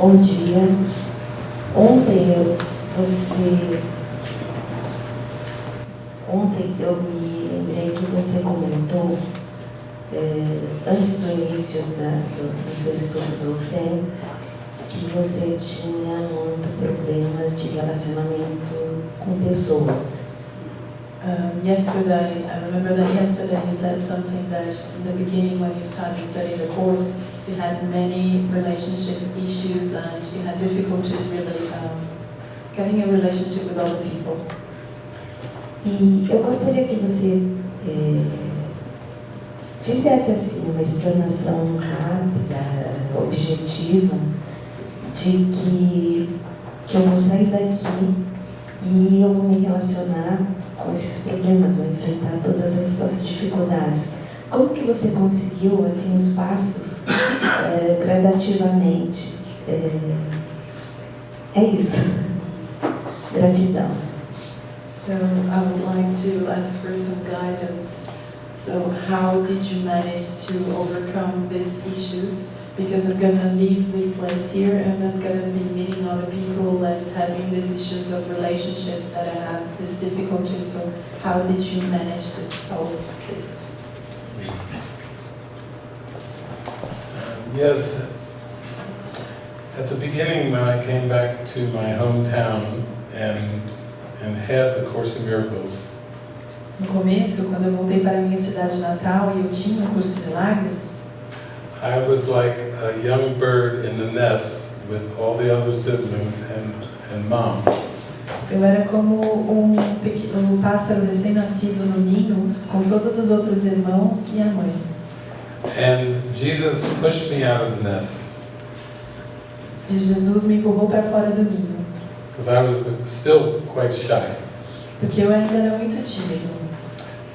Bom dia. Ontem você. Ontem eu me lembrei que você comentou, é, antes do início da, do, do, seu estudo do SEM, que você tinha muito problemas de relacionamento com pessoas. Um, yesterday, I remember that yesterday you said something that in the beginning when you started studying the course, you had many relationship issues and you had difficulties really um, getting a relationship with other people. E eu gostaria que você é, fizesse assim uma explanação rápida, objetiva, de que, que eu vou sair daqui e eu vou me relacionar com esses problemas, vou enfrentar todas essas dificuldades. Como que você conseguiu assim os passos é, gradativamente? É, é isso. Gratidão. So I would like to ask for some guidance. So how did you manage to overcome these issues? Because I'm gonna leave this place here and I'm gonna be meeting other people and having these issues of relationships that I have, these difficulties. So how did you manage to solve this? Yes, at the beginning when I came back to my hometown and, and had the Course in Miracles, No começo, quando eu voltei para a minha cidade natal e eu tinha o curso de milagres, I was like a young bird in the nest with all the other siblings and, and mom. eu era como um, um pássaro recém-nascido no ninho, com todos os outros irmãos e a mãe. And Jesus pushed me out of the nest E Jesus me empurrou para fora do ninho, because I was still quite shy. porque eu ainda era muito tímido.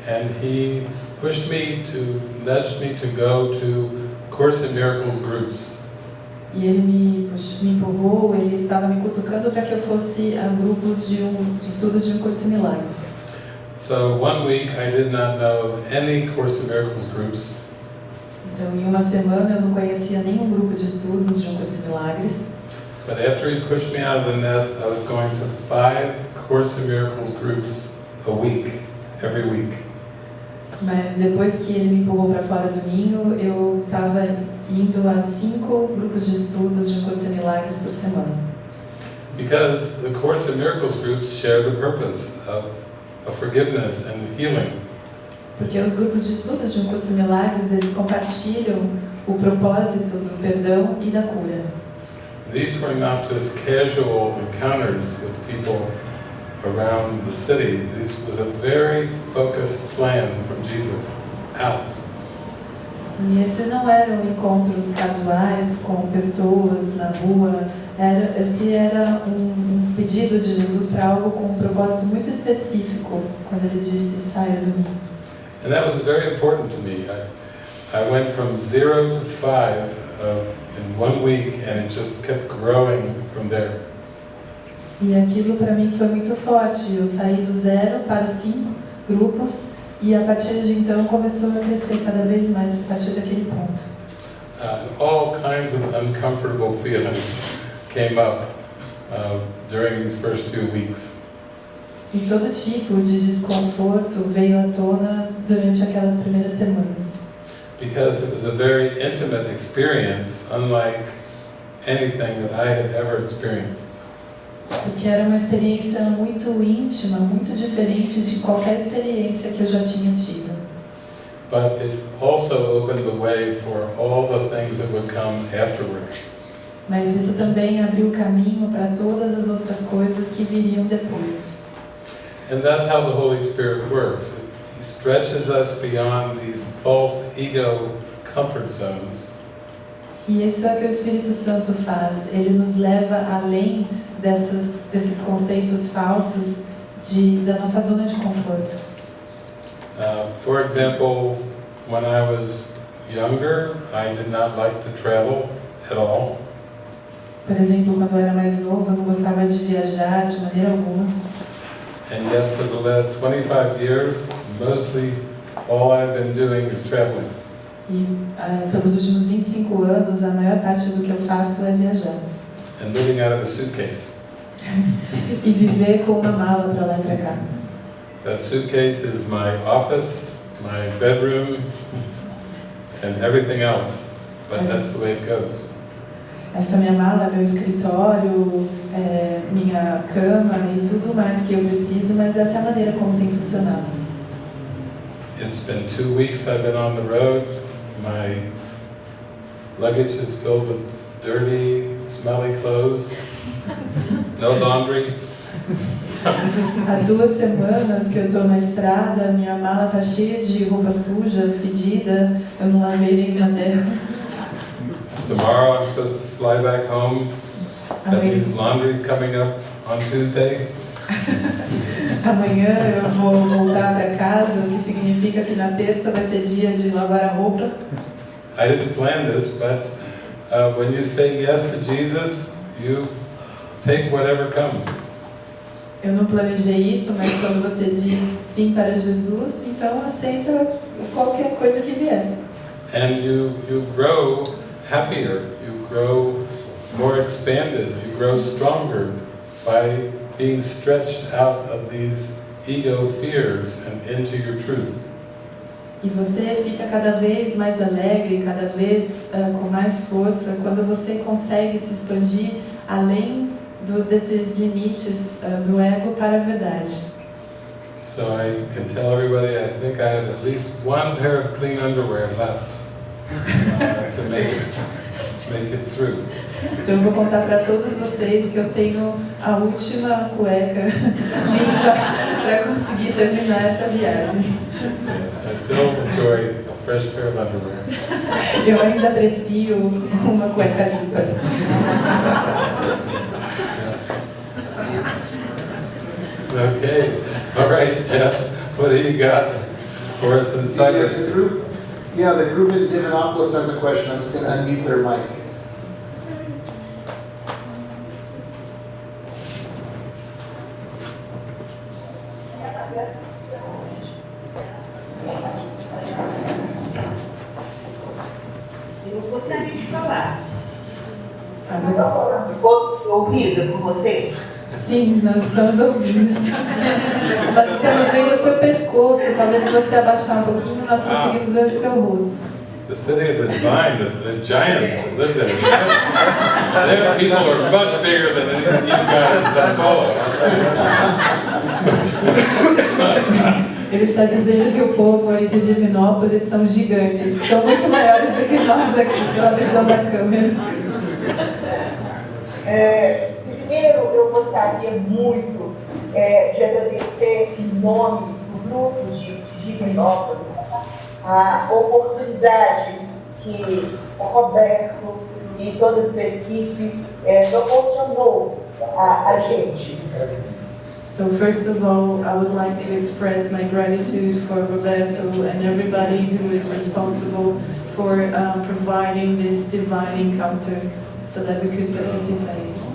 And he pushed me to, nudged me to go to Course in Miracles groups. E ele me, me empurrou, ele estava me cutucando para que eu fosse a grupos de, um, de estudos de um curso de milagres. So one week I did not know any Course in Miracles groups. Então, em uma semana eu não conhecia nenhum grupo de estudos de um curso de milagres. But after he pushed me out of the nest, I was going to five Course in Miracles groups a week, every week. Mas depois que ele me empurrou para fora do ninho, eu estava indo a cinco grupos de estudos de um curso de milagres por semana. Because the Course in Miracles groups share the purpose of, of forgiveness and healing. Porque os grupos de estudos de um curso de milagres, eles compartilham o propósito do perdão e da cura. These were not just casual encounters with people around the city. This was a very focused plan from Jesus out. E esse não eram encontros casuais com pessoas na rua, era, esse era um, um pedido de Jesus para algo com um propósito muito específico, quando ele disse saia do mim. And that was very important to me. I, I went from zero to five uh, in one week and it just kept growing from there. E aquilo para mim foi muito forte. Eu saí do zero para os cinco grupos e a partir de então começou a crescer cada vez mais a partir daquele ponto. Uh, all kinds of uncomfortable feelings came up uh, during these first few weeks. E todo tipo de desconforto veio à tona durante aquelas primeiras semanas. because it was a very intimate experience, unlike anything that I had ever experienced. Porque era uma experiência muito íntima, muito diferente de qualquer experiência que eu já tinha tido. But it also opened the way for all the things that would come afterward. Mas isso também abriu o caminho para todas as outras coisas que viriam depois. And that's how the Holy Spirit works. He stretches us beyond these false ego comfort zones E isso é o que o Espírito Santo faz. Ele nos leva além dessas, desses conceitos falsos de, da nossa zona de conforto. Uh, for example, when I was younger, I did not like to travel at all. Por exemplo, quando eu era mais novo, eu não gostava de viajar de maneira alguma. And yet for the last 25 years, mostly all I've been doing is traveling. E ah, pelos últimos 25 anos, a maior parte do que eu faço é viajar. and living out of a suitcase. e viver com uma mala para lá e para cá. That suitcase is my office, my bedroom, and everything else. But that's the way it goes. Essa minha mala é meu escritório, é minha cama e tudo mais que eu preciso, mas essa é a maneira como tem funcionado. It's been two weeks I've been on the road. My luggage is filled with dirty, smelly clothes. No laundry. Há duas semanas que eu estou na estrada, minha mala tá cheia de roupa suja, fedida, eu não lavei nenhuma delas. Tomorrow I'm supposed to fly back home. That means laundry's coming up on Tuesday. Amanhã eu vou voltar para casa, o que significa que na terça vai ser dia de lavar a roupa. I didn't plan this, but uh, when you say yes to Jesus, you take whatever comes. Eu não planejei isso, mas quando você diz sim para Jesus, então aceita qualquer coisa que vier. And you, you grow happier, you grow more expanded, you grow stronger by being stretched out of these ego fears and into your truth. E você fica cada vez mais alegre, cada vez ah, com mais força, quando você consegue se expandir além do, desses limites ah, do ego para a verdade. So I can tell everybody I think I have at least one pair of clean underwear left uh, to make it, make it through. Então eu vou contar para todos vocês que eu tenho a última cueca limpa para conseguir terminar essa viagem. Yes, I still enjoy a fresh pair of underwear. Eu ainda aprecio uma cueca limpa. Okay, all right, Jeff, what do you got for us in Cyprus? Yeah, the group in Divinopolis has a question, I'm just gonna unmute their mic. Sim, nós estamos ouvindo. Nós estamos vendo o seu pescoço. Talvez se você abaixar um pouquinho, nós conseguimos ver o seu rosto. The city of the divine, the, the giants live there. Their people are much bigger than anything you guys in Sao Paulo. Ele está dizendo que o povo aí de Divinópolis são gigantes, que são muito maiores do que nós aqui, pela visão da câmera. É, gostaria muito é, de agradecer em nome do grupo de Divinópolis a oportunidade que o Roberto e toda a sua equipe é, proporcionou a, a gente. So first of all, I would like to express my gratitude for Roberto and everybody who is responsible for um, providing this divine encounter so that we could participate.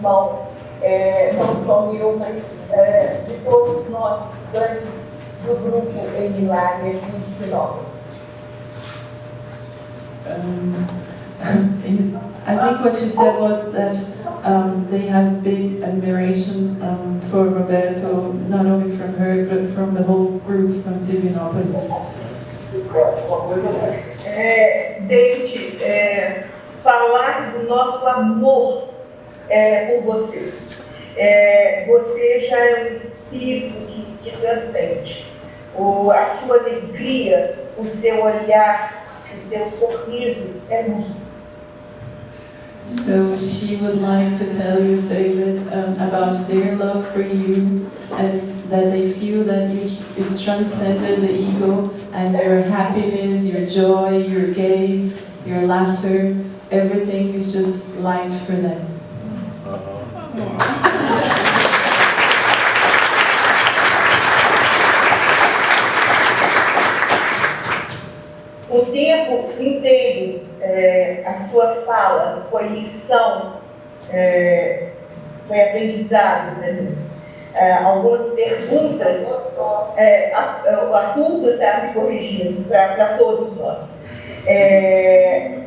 Irmão, é, não só meu, mas é, de todos nós, grandes do grupo em Milagre e Sinop. Um, I think what she said was that um, they have big admiration um, for Roberto, not only from her, but from the whole group from Divinopolis. É, David, é, falar do nosso amor é, por você. É, você já é um espírito que, que transcende. O, a sua alegria, o seu olhar, o seu sorriso é luz. So she would like to tell you, David, um, about their love for you and that they feel that you, you transcended the ego and your happiness, your joy, your gaze, your laughter, everything is just light for them. O tempo inteiro, é, a sua fala foi lição é, foi aprendizado mim. Ah, algumas perguntas, é, a- o Arthur está me corrigindo para todos nós. É,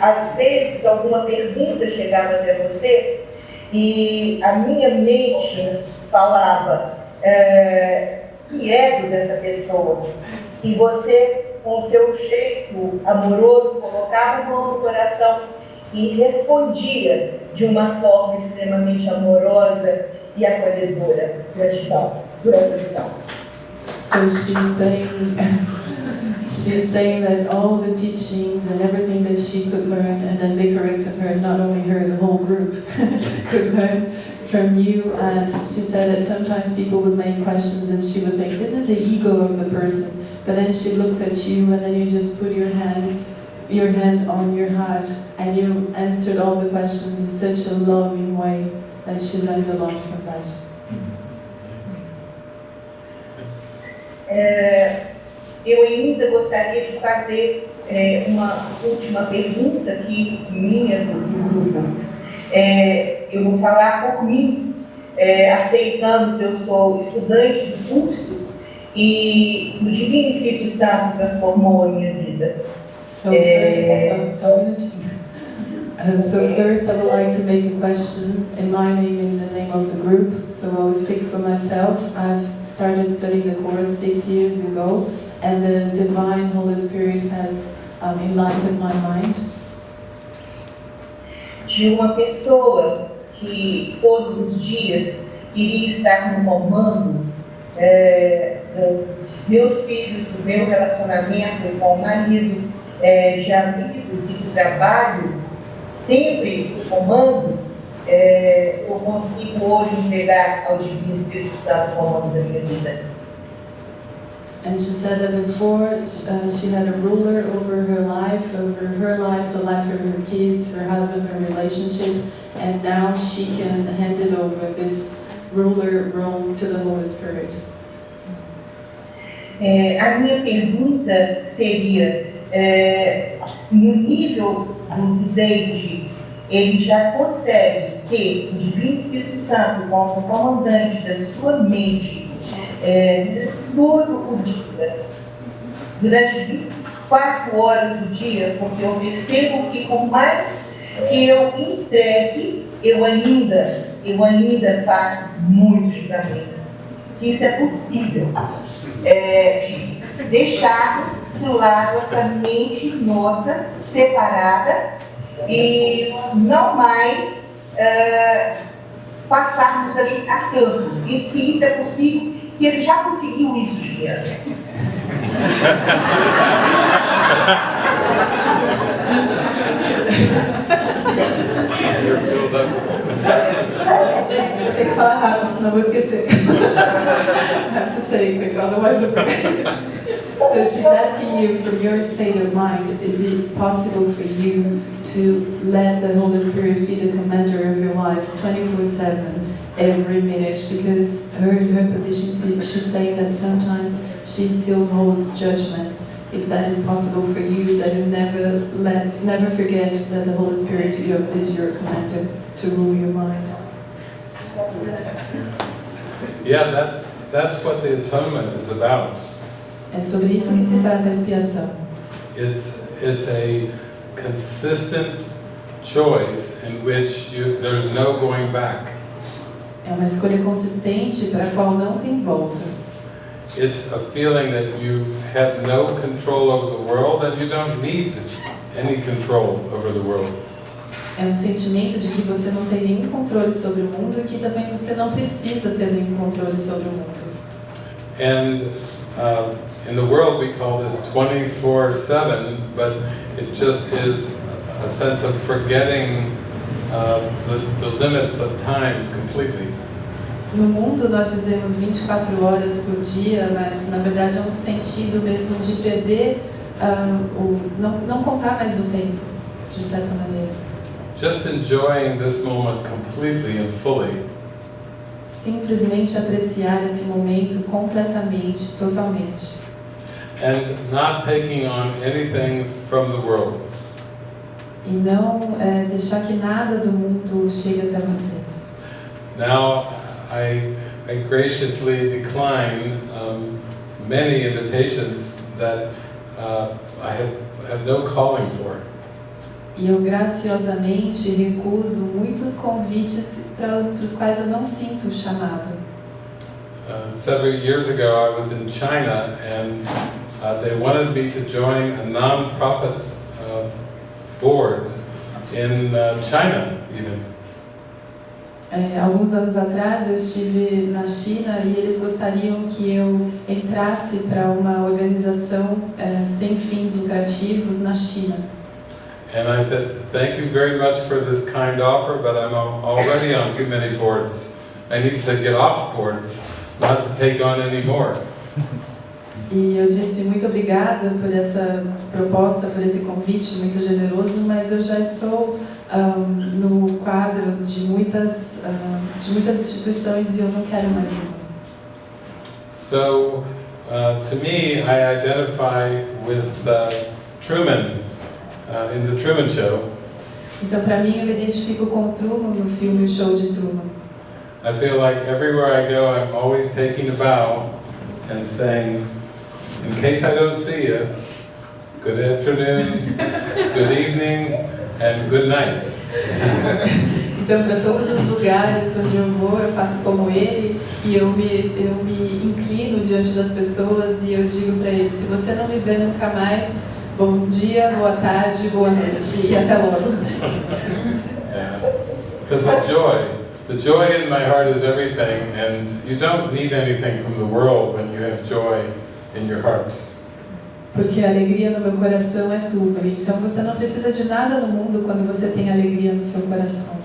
às vezes, alguma pergunta chegava até você e a minha mente falava é, que ego dessa pessoa. E você, com seu jeito amoroso, colocava a mão no coração e respondia de uma forma extremamente amorosa e acolhedora. Gratidão por essa lição. So she's saying, is saying that all the teachings and everything that she could learn, and then they corrected her, not only her, the whole group could learn from you. And she said that sometimes people would make questions and she would think, this is the ego of the person. But then she looked at you and then you just put your hands, your hand on your heart and you answered all the questions in such a loving way that she learned a lot from that. É, eu ainda gostaria de fazer é, uma última pergunta aqui, minha, do grupo. É, eu vou falar por mim. É, há seis anos eu sou estudante do curso e o Divino Espírito Santo transformou a minha vida. So first, so, so, so first I would like to make a question in my name in the name of the group. So I will speak for myself. I've started studying the course six years ago and the Divine Holy Spirit has um, enlightened my mind. de uma pessoa que todos os dias iria estar no comando é, meus filhos, do meu relacionamento com o marido, é, de amigos e de trabalho, sempre o comando, é, eu consigo hoje entregar ao Divino Espírito Santo o comando da minha vida. And she said that before uh, she had a ruler over her life, over her life, the life of her kids, her husband, her relationship, and now she can hand it over this ruler role to the Holy Spirit. É, a minha pergunta seria, é, no nível do David, ele já consegue que o Divino Espírito Santo, como comandante da sua mente, é, todo o dia, durante 24 horas do dia, porque eu percebo que por mais que eu entregue, eu ainda, eu ainda faço muito julgamento. Se isso é possível, é, de deixar do lado essa mente nossa separada e não mais é, passarmos a julgar tanto. E se isso é possível, se ele já conseguiu isso, falar rápido, senão vou esquecer. I have to say quick, otherwise I forget. So she's asking you from your state of mind, is it possible for you to let the Holy Spirit be the commander of your life 24-7, every minute? Because her, her position, she- she's saying that sometimes she still holds judgments. If that is possible for you, that you never let, never forget that the Holy Spirit is your commander to rule your mind. Yeah, that's, that's what the atonement is about. É sobre isso que se trata a expiação. It's, it's a consistent choice in which you, there's no going back. É uma escolha consistente para a qual não tem volta. It's a feeling that you have no control over the world and you don't need any control over the world. É um sentimento de que você não tem nenhum controle sobre o mundo e que também você não precisa ter nenhum controle sobre o mundo. And uh, in the world we call this 24-7, but it just is a sense of forgetting uh, the, the limits of time completely. No mundo nós dizemos 24 horas por dia, mas na verdade é um sentido mesmo de perder, o, não, não contar mais o tempo, de certa maneira. Just enjoying this moment completely and fully. Simplesmente apreciar esse momento completamente, totalmente. and not taking on anything from the world. E não eh, deixar que nada do mundo chegue até você. now I, I graciously decline um, many invitations that uh, I have, have no calling for. E eu graciosamente recuso muitos convites para os quais eu não sinto o chamado. Uh, several years ago, I was in China and uh, they wanted me to join a non-profit board in uh, China, even. É, alguns anos atrás eu estive na China e eles gostariam que eu entrasse para uma organização é, sem fins lucrativos na China. And I said, thank you very much for this kind offer, but I'm al- already on too many boards. I need to get off boards, not to take on any more. E eu disse muito obrigada por essa proposta, por esse convite muito generoso, mas eu já estou ahm, no quadro de muitas, ahm, de muitas instituições e eu não quero mais uma. So, uh, to me, I identify with uh, Truman uh, in the Truman Show. Então, para mim, eu me identifico com o Truman no filme O Show de Truman. I feel like everywhere I go, I'm always taking a bow and saying, in case I don't see you, good afternoon, good evening, and good night. Então, para todos os lugares onde eu vou, eu faço como ele e eu me, eu me inclino diante das pessoas e eu digo para eles: se você não me vê nunca mais, bom dia, boa tarde, boa noite e até logo. Because the joy, the joy in my heart is everything, and you don't need anything from the world when you have joy in your heart. Porque a alegria no meu coração é tudo. Então você não precisa de nada no mundo quando você tem alegria no seu coração.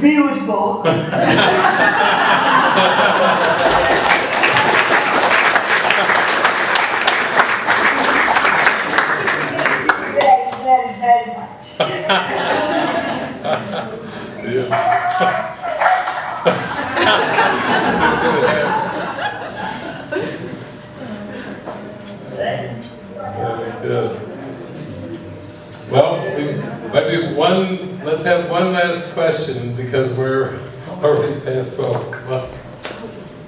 Beautiful. very, very, very much. Very good. Well, we- maybe one, let's have one last question because we're already past 12 o'clock.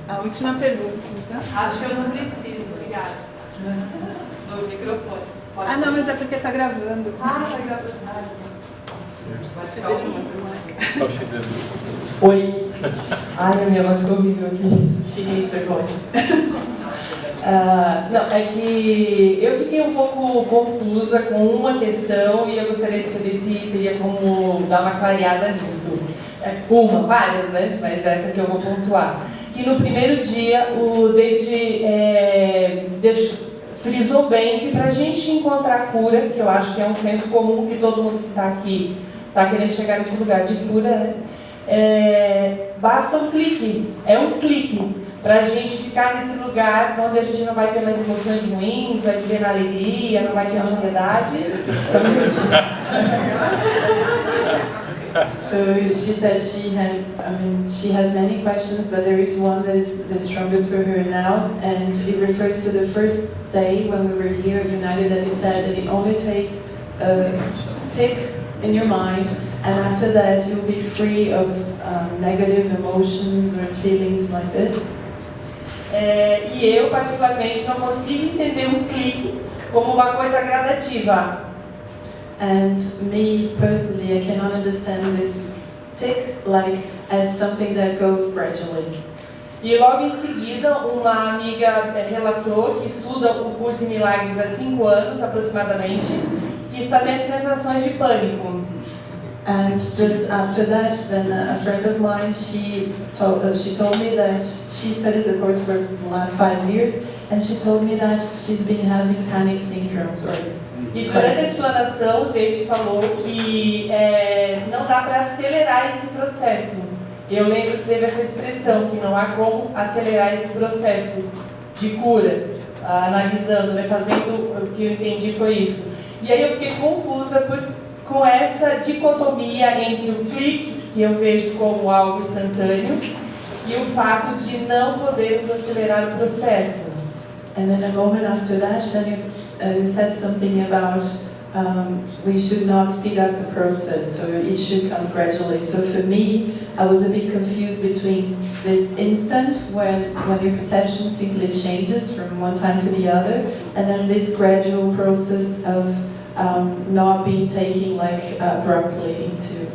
A última pergunta. então. Acho que eu não preciso, obrigada. No microfone. Pode Ah, não, mas é porque tá gravando. Ah, tá gravando. Ah. Oi. Ai, a minha voz ficou horrível aqui. She needs her voice. Ah, não, é que eu fiquei um pouco confusa com uma questão e eu gostaria de saber se teria como dar uma clareada nisso. É, Uma, várias, né? Mas essa que eu vou pontuar. Que no primeiro dia o David é, deixou- frisou bem que para a gente encontrar cura, que eu acho que é um senso comum que todo mundo que está aqui está querendo chegar nesse lugar de cura, né? É, basta um clique, é um clique para a gente ficar nesse lugar onde a gente não vai ter mais emoções ruins, vai viver na alegria, não vai ter ansiedade. So she said she had, I mean, she has many questions, but there is one that is the strongest for her now, and it refers to the first day when we were here united that you said that it only takes a tick in your mind, and after that you'll be free of um, negative emotions or feelings like this. É, e eu, particularmente, não consigo entender um clique como uma coisa gradativa. And me personally, I cannot understand this tick like as something that goes gradually. E logo em seguida, uma amiga é, relatou que estuda o curso em milagres há cinco anos aproximadamente, que está tendo sensações de pânico. And just after that, then a friend of mine, she told, uh, she told me that she studies the course for the last five years, and she told me that she's been having panic syndromes or E durante a explanação, o David falou que é, não dá para acelerar esse processo. Eu lembro que teve essa expressão, que não há como acelerar esse processo de cura, ah, analisando, né, fazendo, o que eu entendi foi isso. E aí eu fiquei confusa por, com essa dicotomia entre o clique, que eu vejo como algo instantâneo, e o fato de não podermos acelerar o processo. And then a moment after that, you, uh, said something about um, we should not speed up the process, so it should come gradually. So for me, I was a bit confused between this instant when, when your perception simply changes from one time to the other, and then this gradual process of um, not being taken like abruptly into.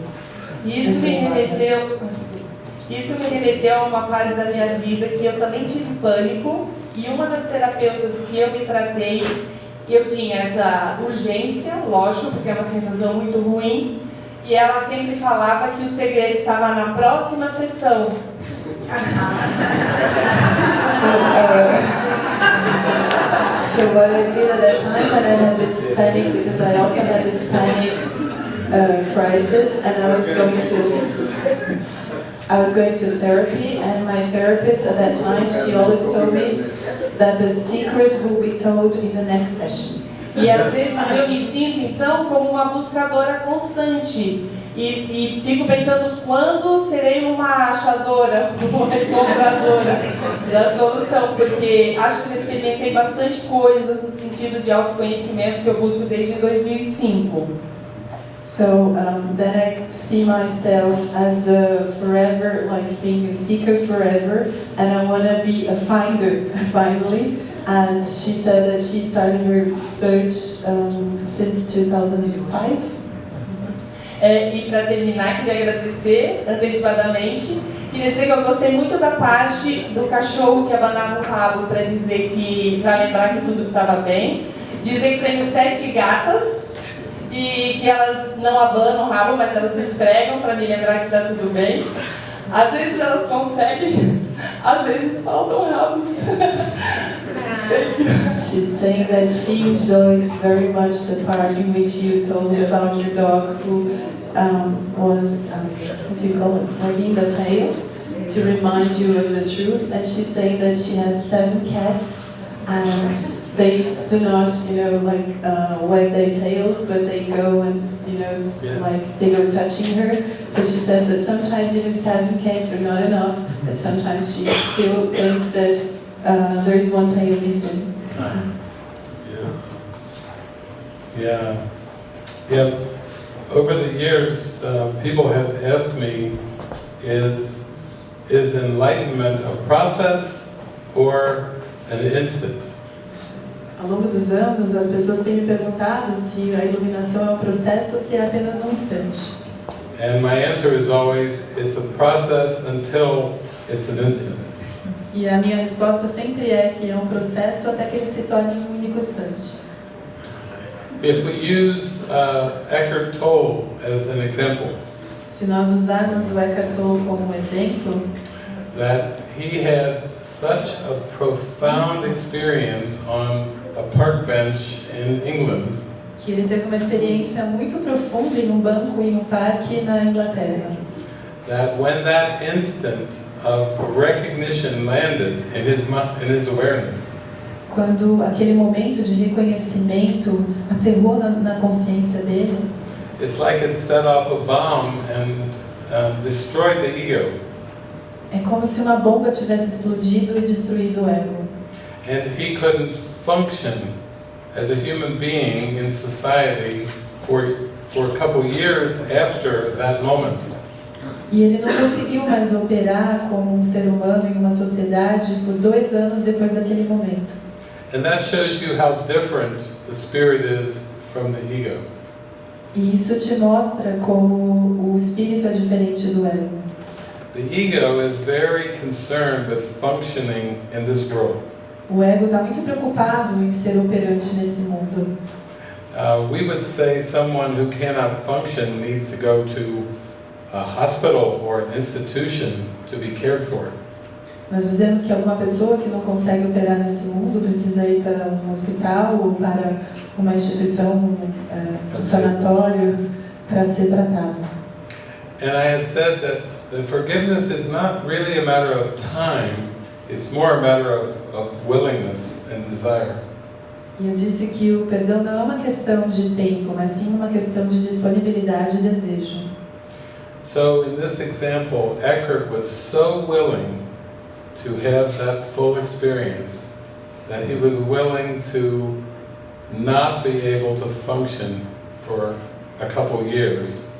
Isso me remeteu, isso me remeteu a uma fase da minha vida que eu também tive pânico e uma das terapeutas que eu me tratei, eu tinha essa urgência, lógico, porque é uma sensação muito ruim, e ela sempre falava que o segredo estava na próxima sessão. So, uh, so what I did at that time when I had this panic, because I also had this panic uh, crisis, and I was going to, I was going to therapy, and my therapist at that time, she always told me that the secret will be told in the next session. E às vezes eu me sinto então como uma constante. E, e fico pensando quando serei uma achadora, uma encontradora da solução, porque acho que eu experimentei bastante coisas no sentido de autoconhecimento que eu busco desde 2005. So um, then I see myself as a forever, like being a seeker forever, and I want to be a finder finally. And she said that she started her search um, since 2005. É, e para terminar, queria agradecer antecipadamente. Queria dizer que eu gostei muito da parte do cachorro que abanava o rabo para dizer que, para lembrar que tudo estava bem. Dizer que tenho sete gatas e que elas não abanam o rabo, mas elas esfregam para me lembrar que está tudo bem. Às vezes elas conseguem, às vezes faltam. She's saying that she enjoyed very much the part in which you told about your dog who um, was, um, what do you call it, wagging the tail to remind you of the truth. And she's saying that she has seven cats and they do not, you know, like uh, wag their tails, but they go and, you know, Yeah. like they go touching her. But she says that sometimes even seven cats are not enough, and sometimes she still thinks that uh, there is one tail missing. Yeah. Yeah. Yeah. Over the years, uh, people have asked me, is, is enlightenment a process or an instant? Ao longo dos anos, as pessoas têm me perguntado se a iluminação é um processo ou se é apenas um instante. And my answer is always, it's a process until it's an instant. E a minha resposta sempre é que é um processo até que ele se torne um único instante. If we use uh, Eckhart Tolle as an example, Se nós usarmos o Eckhart Tolle como um exemplo, that he had such a profound experience on a park bench in England que ele teve uma experiência muito profunda em um banco em um parque na Inglaterra. that when that instant of recognition landed in his, in his awareness, Quando aquele momento de reconhecimento aterrou na, na consciência dele, it's like it set off a bomb and uh, destroyed the ego. É como se uma bomba tivesse explodido e destruído o ego. And he couldn't function as a human being in society for, for a couple years after that moment. E ele não conseguiu mais operar como um ser humano em uma sociedade por dois anos depois daquele momento. And that shows you how different the spirit is from the ego. E isso te mostra como o espírito é diferente do ego. The ego is very concerned with functioning in this world. O ego está muito preocupado em ser operante nesse mundo. Uh, we would say someone who cannot function needs to go to a hospital or an institution to be cared for. Nós dizemos que alguma pessoa que não consegue operar nesse mundo precisa ir para um hospital ou para uma instituição, um, eh, um sanatório, para ser tratado. And I had said that, that forgiveness is not really a matter of time, it's more a matter of, of willingness and desire. E eu disse que o perdão não é uma questão de tempo, mas sim uma questão de disponibilidade e desejo. So in this example, Eckhart was so willing to have that full experience that he was willing to not be able to function for a couple years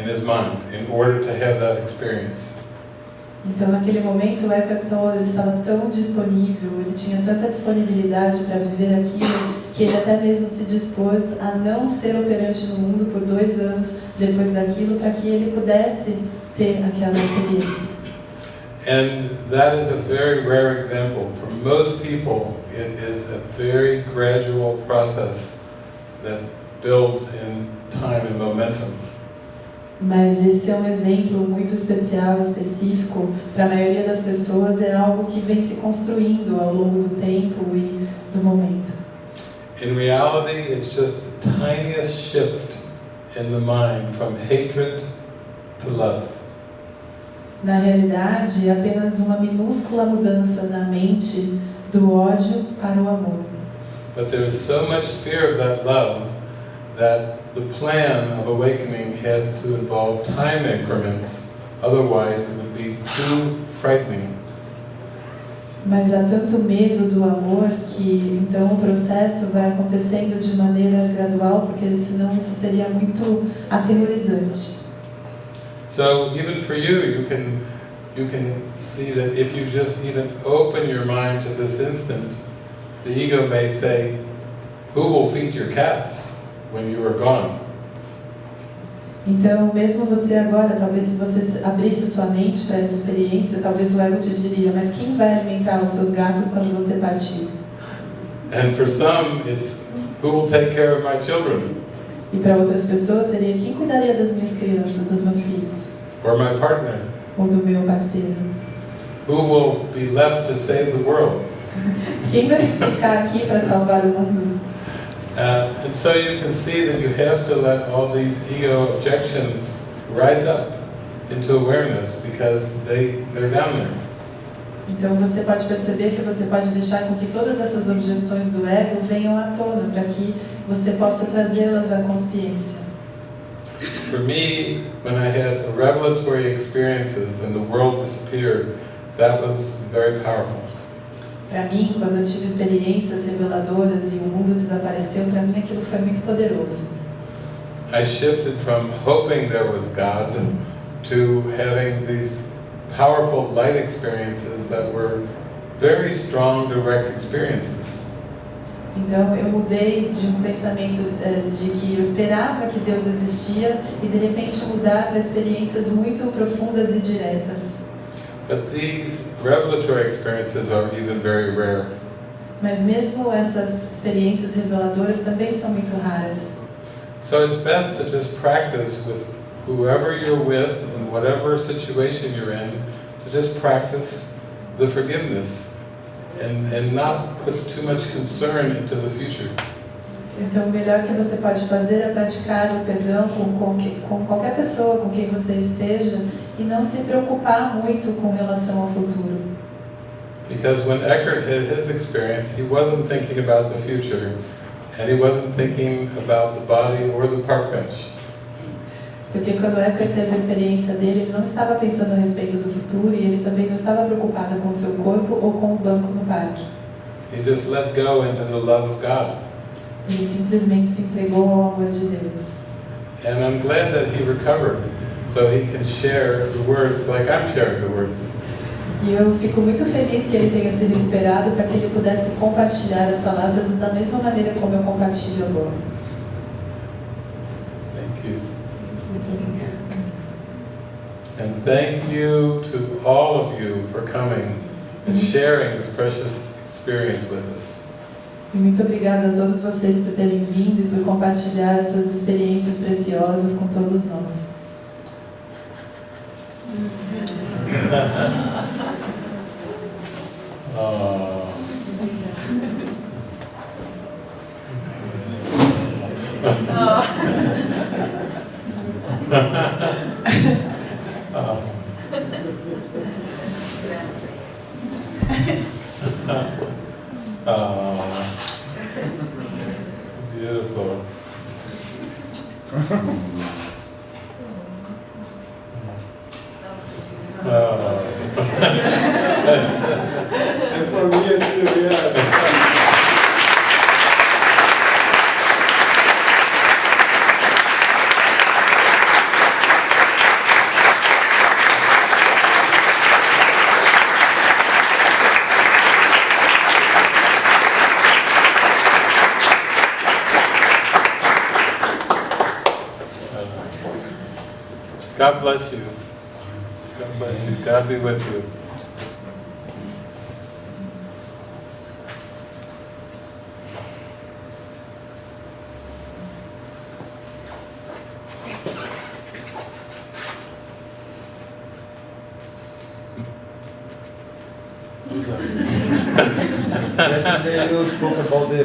in his mind in order to have that experience. Então, naquele momento, o Eckhart ele estava tão disponível, ele tinha tanta disponibilidade para viver aquilo, que ele até mesmo se dispôs a não ser operante no mundo por dois anos depois daquilo, para que ele pudesse ter aquela experiência. And that is a very rare example. For most people, it is a very gradual process that builds in time and momentum. Mas esse é um exemplo muito especial, específico. Para a maioria das pessoas, é algo que vem se construindo ao longo do tempo e do momento. In reality, it's just the tiniest shift in the mind from hatred to love. Na realidade, é apenas uma minúscula mudança na mente do ódio para o amor. But there is so much fear of that love that the plan of awakening has to involve time increments, otherwise it would be too frightening. Mas há tanto medo do amor que então o processo vai acontecendo de maneira gradual, porque senão isso seria muito aterrorizante. So even for you, you can you can see that if you just even open your mind to this instant, the ego may say, "Who will feed your cats when you are gone?" Então, mesmo você agora, talvez se você abrisse sua mente para essa experiência, talvez o ego te diria, mas quem vai alimentar os seus gatos quando você partir? And for some, it's, "Who will take care of my children E para outras pessoas seria quem cuidaria das minhas crianças, dos meus filhos, or my partner? ou do meu parceiro? Who will be left to save the world?" Quem vai ficar aqui para salvar o mundo? Uh, and so you can see that you have to let all these ego objections rise up into awareness because they, they're down there. Então você pode perceber que você pode deixar com que todas essas objeções do ego venham à tona, para que você possa trazê-las à consciência. For me, when I had revelatory experiences and the world disappeared, that was very powerful. Para mim, quando eu tive experiências reveladoras e o mundo desapareceu, para mim aquilo foi muito poderoso. I shifted from hoping there was God to having these powerful light experiences that were very strong direct experiences. Então eu mudei de um pensamento eh, de que eu esperava que Deus existia e de repente mudar para experiências muito profundas e diretas. But these revelatory experiences are even very rare. Mas mesmo essas experiências reveladoras também são muito raras. So it's best to just practice with whoever you're with and whatever situation you're in, to just practice the forgiveness and, and not put too much concern into the future. Então, o melhor que você pode fazer é praticar o perdão com, com, com qualquer pessoa com quem você esteja e não se preocupar muito com relação ao futuro. Because when Eckhart had his experience, he wasn't thinking about the future, and he wasn't thinking about the body or the park bench. Porque quando Eckhart teve a experiência dele, ele não estava pensando a respeito do futuro e ele também não estava preocupado com o seu corpo ou com o banco no parque. He just let go into the love of God. Ele simplesmente se entregou ao amor de Deus. And I'm glad that he recovered, so he can share the words like I'm sharing the words. E eu fico muito feliz que ele tenha se recuperado para que ele pudesse compartilhar as palavras da mesma maneira como eu compartilho agora. Thank you. And thank you to all of you for coming and sharing this precious experience with us. E muito obrigada a todos vocês por terem vindo e por compartilhar essas experiências preciosas com todos nós. 어... 어... 어... beautiful. é família triviada. God bless you. God bless you. God be with you.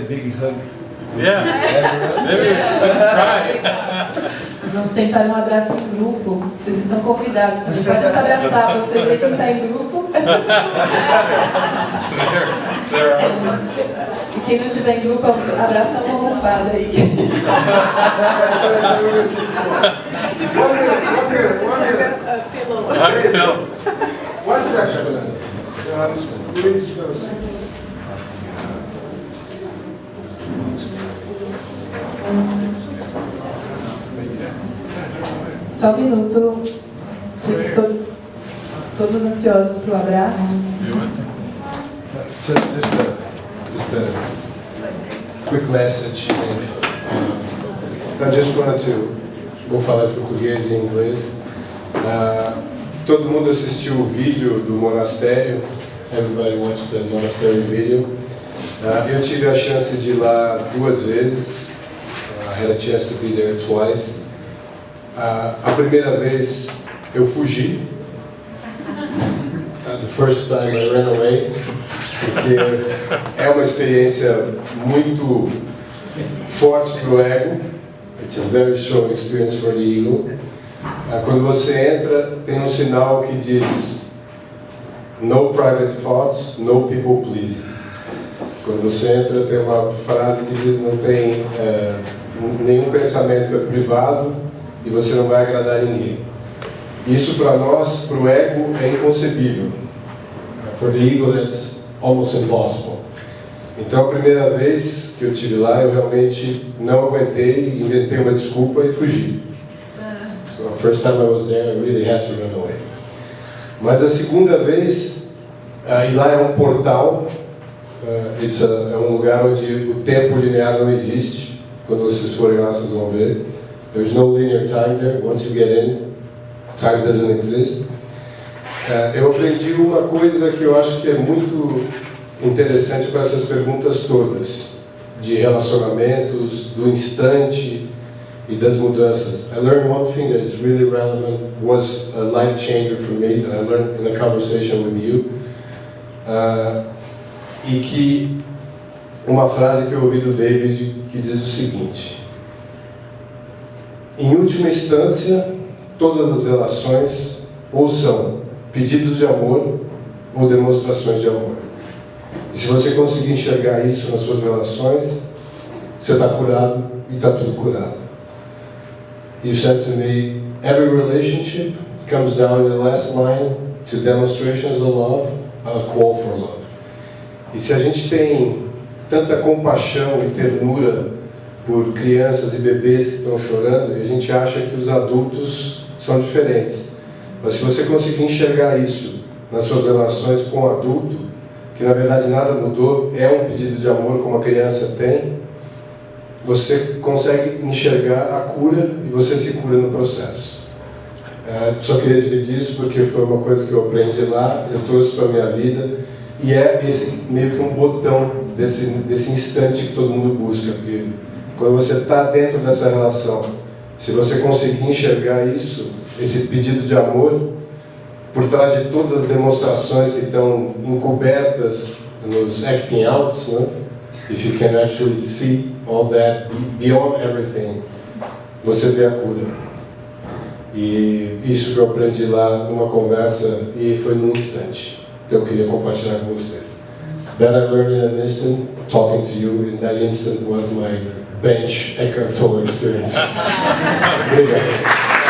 Big hug. Yeah. Vamos tentar um abraço em grupo. Vocês estão convidados também. Pode se abraçar, vocês aí quem está em grupo. E quem não estiver em grupo, abraça uma almofada aí. One minute, one minute, one minute. Hug Phil. One second. Please, Só um minuto. Vocês todos, todos ansiosos para o abraço. So just a, just a quick message, I just wanted to, vou falar de português e inglês. Uh, todo mundo assistiu o vídeo do monastério. Everybody watched the monastery video. Uh, eu tive a chance de ir lá duas vezes. Uh, I had a chance to be there twice. A primeira vez eu fugi. Uh, the first time I ran away porque é uma experiência muito forte para o ego. It's a very strong experience for the ego. Ah, Quando você entra, tem um sinal que diz No private thoughts, no people pleasing. Quando você entra, tem uma frase que diz não tem eh, nenhum pensamento é privado e você não vai agradar ninguém. Isso para nós, para o ego, é inconcebível. For the ego, that's almost impossible. Então, a primeira vez que eu tive lá, eu realmente não aguentei, inventei uma desculpa e fugi. So, the first time I was there, I really had to run away. Mas a segunda vez, e lá é um portal, it's a- é um lugar onde o tempo linear não existe. Quando vocês forem lá, vocês vão ver. There's no linear time there. Once you get in, time doesn't exist. É, eu aprendi uma coisa que eu acho que é muito interessante para essas perguntas todas, de relacionamentos, do instante e das mudanças. I learned one thing that is really relevant, was a life changer for me, that I learned in a conversation with you. Ah, e que uma frase que eu ouvi do David que diz o seguinte: Em última instância, todas as relações ou são pedidos de amor ou demonstrações de amor. E se você conseguir enxergar isso nas suas relações, você está curado e está tudo curado. You said to me, every relationship comes down in the last line to demonstrations of love, a call for love. E se a gente tem tanta compaixão e ternura por crianças e bebês que estão chorando, e a gente acha que os adultos são diferentes. Mas se você conseguir enxergar isso nas suas relações com o adulto, que na verdade nada mudou, é um pedido de amor como a criança tem, você consegue enxergar a cura e você se cura no processo. É, só queria dividir isso porque foi uma coisa que eu aprendi lá, eu trouxe para a minha vida, e é esse meio que um botão desse, desse instante que todo mundo busca, porque quando você está dentro dessa relação, se você conseguir enxergar isso, esse pedido de amor, por trás de todas as demonstrações que estão encobertas nos acting outs, né? if you can actually see all that beyond everything, você vê a cura. E isso que eu aprendi lá numa conversa e foi num instante. Então eu queria compartilhar com vocês. That I learned in an instant, talking to you in that instant was my bench Eckhart Tolle experience.